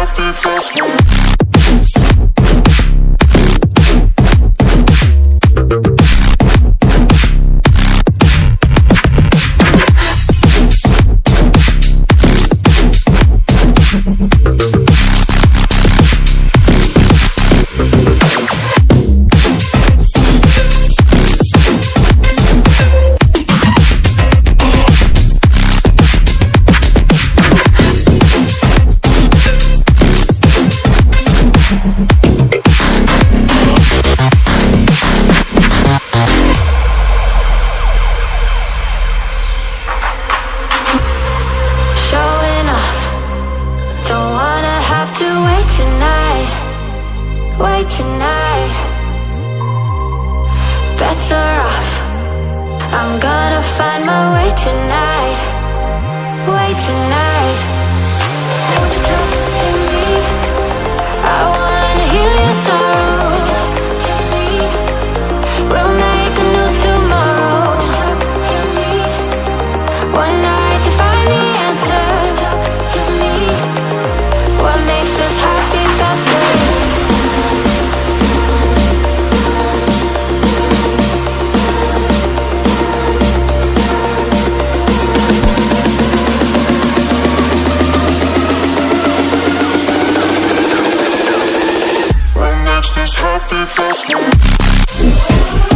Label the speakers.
Speaker 1: happy
Speaker 2: festival. find my way tonight, way tonight. Won't you This
Speaker 1: happy festival.